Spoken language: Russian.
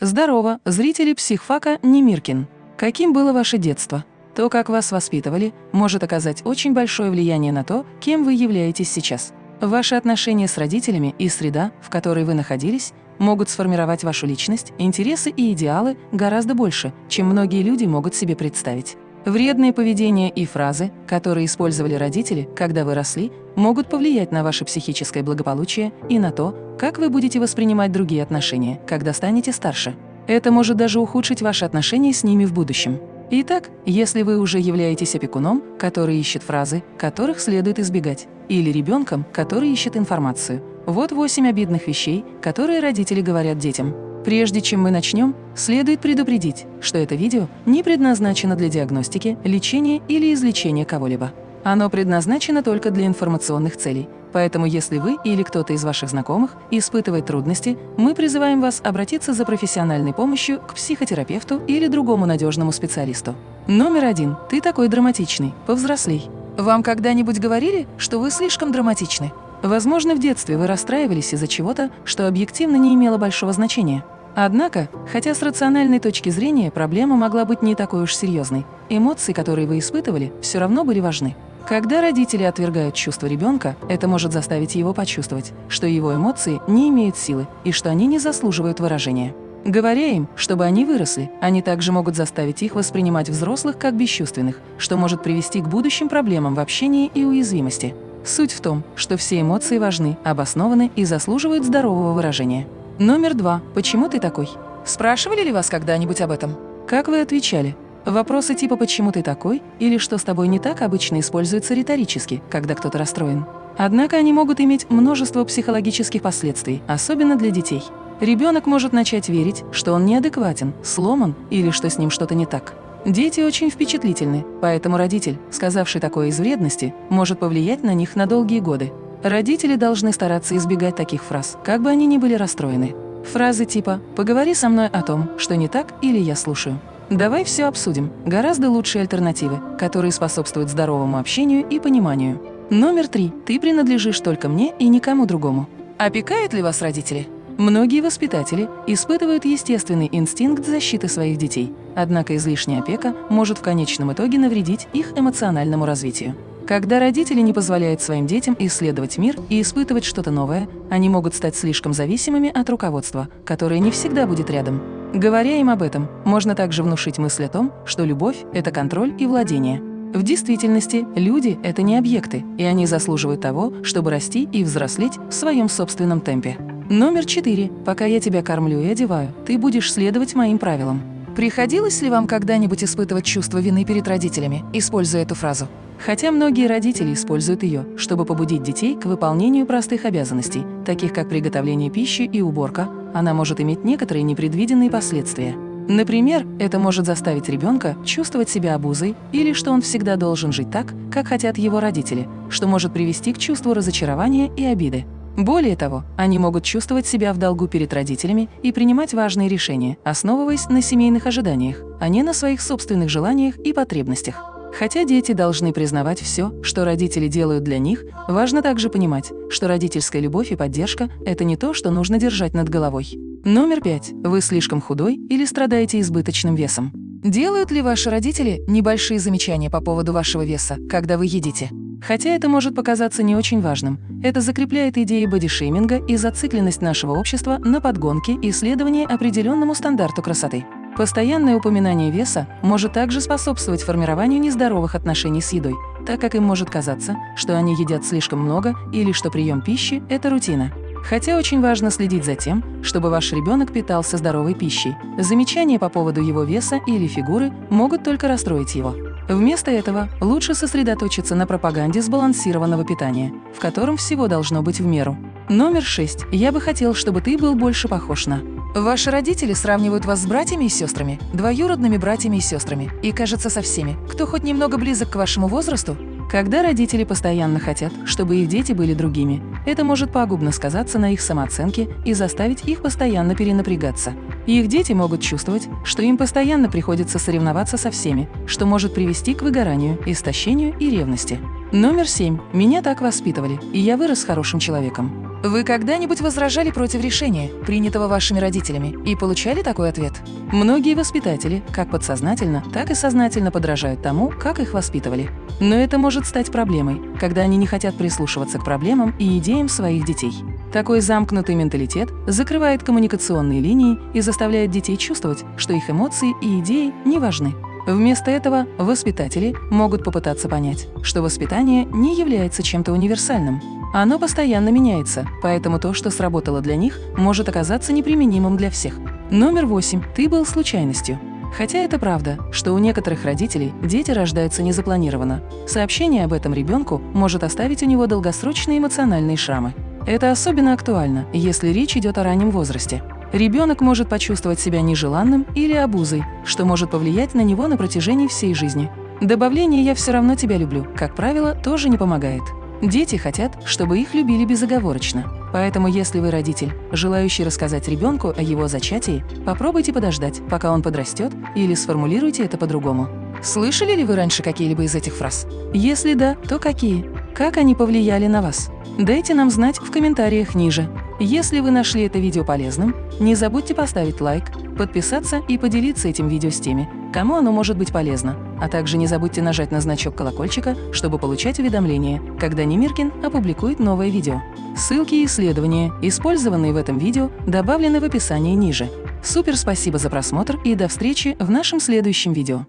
Здорово, зрители психфака Немиркин. Каким было ваше детство? То, как вас воспитывали, может оказать очень большое влияние на то, кем вы являетесь сейчас. Ваши отношения с родителями и среда, в которой вы находились, могут сформировать вашу личность, интересы и идеалы гораздо больше, чем многие люди могут себе представить. Вредные поведения и фразы, которые использовали родители, когда вы росли, могут повлиять на ваше психическое благополучие и на то, как вы будете воспринимать другие отношения, когда станете старше. Это может даже ухудшить ваши отношения с ними в будущем. Итак, если вы уже являетесь опекуном, который ищет фразы, которых следует избегать, или ребенком, который ищет информацию, вот восемь обидных вещей, которые родители говорят детям. Прежде чем мы начнем, следует предупредить, что это видео не предназначено для диагностики, лечения или излечения кого-либо. Оно предназначено только для информационных целей, поэтому если вы или кто-то из ваших знакомых испытывает трудности, мы призываем вас обратиться за профессиональной помощью к психотерапевту или другому надежному специалисту. Номер один. Ты такой драматичный. Повзрослей. Вам когда-нибудь говорили, что вы слишком драматичны? Возможно, в детстве вы расстраивались из-за чего-то, что объективно не имело большого значения. Однако, хотя с рациональной точки зрения проблема могла быть не такой уж серьезной, эмоции, которые вы испытывали, все равно были важны. Когда родители отвергают чувства ребенка, это может заставить его почувствовать, что его эмоции не имеют силы и что они не заслуживают выражения. Говоря им, чтобы они выросли, они также могут заставить их воспринимать взрослых как бесчувственных, что может привести к будущим проблемам в общении и уязвимости. Суть в том, что все эмоции важны, обоснованы и заслуживают здорового выражения. Номер два. Почему ты такой? Спрашивали ли вас когда-нибудь об этом? Как вы отвечали? Вопросы типа «почему ты такой?» или «что с тобой не так» обычно используются риторически, когда кто-то расстроен. Однако они могут иметь множество психологических последствий, особенно для детей. Ребенок может начать верить, что он неадекватен, сломан или что с ним что-то не так. Дети очень впечатлительны, поэтому родитель, сказавший такое из вредности, может повлиять на них на долгие годы. Родители должны стараться избегать таких фраз, как бы они ни были расстроены. Фразы типа «поговори со мной о том, что не так» или «я слушаю». Давай все обсудим. Гораздо лучшие альтернативы, которые способствуют здоровому общению и пониманию. Номер три. Ты принадлежишь только мне и никому другому. Опекают ли вас родители? Многие воспитатели испытывают естественный инстинкт защиты своих детей, однако излишняя опека может в конечном итоге навредить их эмоциональному развитию. Когда родители не позволяют своим детям исследовать мир и испытывать что-то новое, они могут стать слишком зависимыми от руководства, которое не всегда будет рядом. Говоря им об этом, можно также внушить мысль о том, что любовь – это контроль и владение. В действительности, люди – это не объекты, и они заслуживают того, чтобы расти и взрослеть в своем собственном темпе. Номер четыре. Пока я тебя кормлю и одеваю, ты будешь следовать моим правилам. Приходилось ли вам когда-нибудь испытывать чувство вины перед родителями, используя эту фразу? Хотя многие родители используют ее, чтобы побудить детей к выполнению простых обязанностей, таких как приготовление пищи и уборка, она может иметь некоторые непредвиденные последствия. Например, это может заставить ребенка чувствовать себя обузой или что он всегда должен жить так, как хотят его родители, что может привести к чувству разочарования и обиды. Более того, они могут чувствовать себя в долгу перед родителями и принимать важные решения, основываясь на семейных ожиданиях, а не на своих собственных желаниях и потребностях. Хотя дети должны признавать все, что родители делают для них, важно также понимать, что родительская любовь и поддержка – это не то, что нужно держать над головой. Номер пять. Вы слишком худой или страдаете избыточным весом? Делают ли ваши родители небольшие замечания по поводу вашего веса, когда вы едите? Хотя это может показаться не очень важным, это закрепляет идеи бодишейминга и зацикленность нашего общества на подгонке и следовании определенному стандарту красоты. Постоянное упоминание веса может также способствовать формированию нездоровых отношений с едой, так как им может казаться, что они едят слишком много или что прием пищи – это рутина. Хотя очень важно следить за тем, чтобы ваш ребенок питался здоровой пищей. Замечания по поводу его веса или фигуры могут только расстроить его. Вместо этого лучше сосредоточиться на пропаганде сбалансированного питания, в котором всего должно быть в меру. Номер 6. Я бы хотел, чтобы ты был больше похож на. Ваши родители сравнивают вас с братьями и сестрами, двоюродными братьями и сестрами, и, кажется, со всеми, кто хоть немного близок к вашему возрасту, когда родители постоянно хотят, чтобы их дети были другими, это может пагубно сказаться на их самооценке и заставить их постоянно перенапрягаться. Их дети могут чувствовать, что им постоянно приходится соревноваться со всеми, что может привести к выгоранию, истощению и ревности. Номер семь. Меня так воспитывали, и я вырос хорошим человеком. Вы когда-нибудь возражали против решения, принятого вашими родителями, и получали такой ответ? Многие воспитатели как подсознательно, так и сознательно подражают тому, как их воспитывали. Но это может стать проблемой, когда они не хотят прислушиваться к проблемам и идеям своих детей. Такой замкнутый менталитет закрывает коммуникационные линии и заставляет детей чувствовать, что их эмоции и идеи не важны. Вместо этого воспитатели могут попытаться понять, что воспитание не является чем-то универсальным, оно постоянно меняется, поэтому то, что сработало для них, может оказаться неприменимым для всех. Номер восемь. Ты был случайностью. Хотя это правда, что у некоторых родителей дети рождаются незапланированно. Сообщение об этом ребенку может оставить у него долгосрочные эмоциональные шрамы. Это особенно актуально, если речь идет о раннем возрасте. Ребенок может почувствовать себя нежеланным или обузой, что может повлиять на него на протяжении всей жизни. Добавление «я все равно тебя люблю», как правило, тоже не помогает. Дети хотят, чтобы их любили безоговорочно. Поэтому если вы родитель, желающий рассказать ребенку о его зачатии, попробуйте подождать, пока он подрастет, или сформулируйте это по-другому. Слышали ли вы раньше какие-либо из этих фраз? Если да, то какие? Как они повлияли на вас? Дайте нам знать в комментариях ниже. Если вы нашли это видео полезным, не забудьте поставить лайк, подписаться и поделиться этим видео с теми, кому оно может быть полезно. А также не забудьте нажать на значок колокольчика, чтобы получать уведомления, когда Немиркин опубликует новое видео. Ссылки и исследования, использованные в этом видео, добавлены в описании ниже. Супер спасибо за просмотр и до встречи в нашем следующем видео.